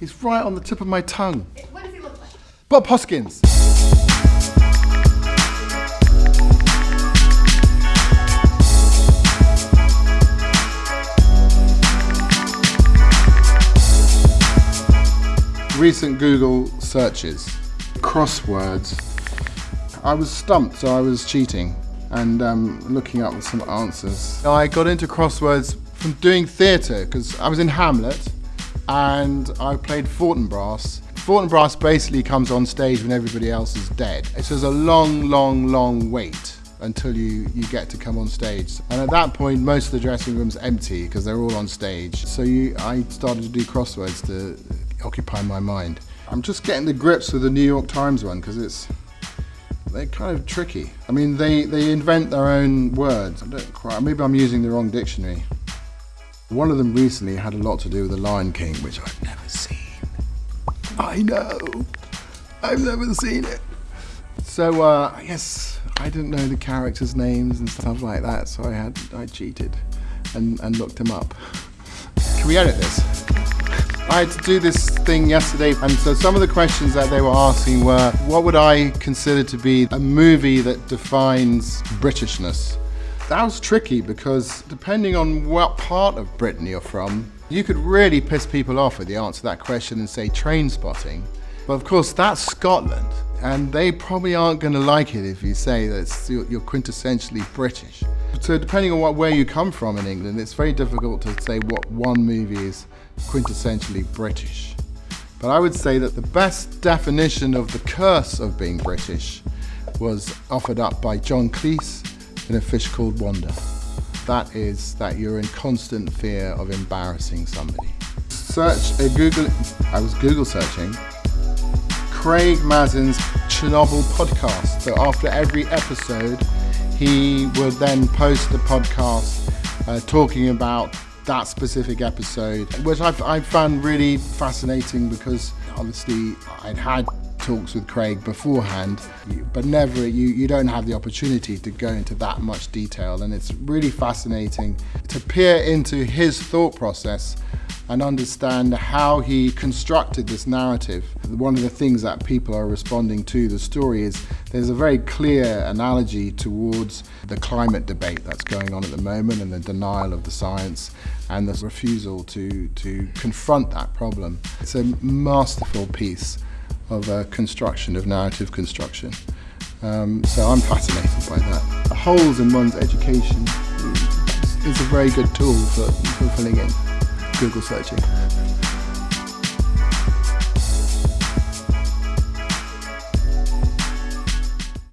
He's right on the tip of my tongue. What does he look like? Bob Hoskins. Recent Google searches, crosswords. I was stumped, so I was cheating and um, looking up some answers. I got into crosswords from doing theatre because I was in Hamlet and I played Fortinbras. Fortinbras basically comes on stage when everybody else is dead. It's just a long, long, long wait until you, you get to come on stage. And at that point, most of the dressing room's empty because they're all on stage. So you, I started to do crosswords to occupy my mind. I'm just getting the grips with the New York Times one because it's they're kind of tricky. I mean, they, they invent their own words. I don't quite, maybe I'm using the wrong dictionary. One of them recently had a lot to do with The Lion King, which I've never seen. I know. I've never seen it. So, uh, I guess I didn't know the characters' names and stuff like that, so I had I cheated and, and looked them up. Can we edit this? I had to do this thing yesterday, and so some of the questions that they were asking were, what would I consider to be a movie that defines Britishness? That was tricky because depending on what part of Britain you're from, you could really piss people off with the answer to that question and say Trainspotting. But of course, that's Scotland, and they probably aren't going to like it if you say that you're quintessentially British. So depending on what, where you come from in England, it's very difficult to say what one movie is quintessentially British. But I would say that the best definition of the curse of being British was offered up by John Cleese in A Fish Called Wanda. That is that you're in constant fear of embarrassing somebody. Search a Google, I was Google searching, Craig Mazin's Chernobyl podcast. So after every episode, he would then post the podcast uh, talking about that specific episode, which I, I found really fascinating because obviously I'd had talks with Craig beforehand, but never, you, you don't have the opportunity to go into that much detail. And it's really fascinating to peer into his thought process and understand how he constructed this narrative. One of the things that people are responding to the story is there's a very clear analogy towards the climate debate that's going on at the moment and the denial of the science and the refusal to, to confront that problem. It's a masterful piece of uh, construction, of narrative construction. Um, so I'm fascinated by that. Holes in one's education is a very good tool for filling in. Google searching.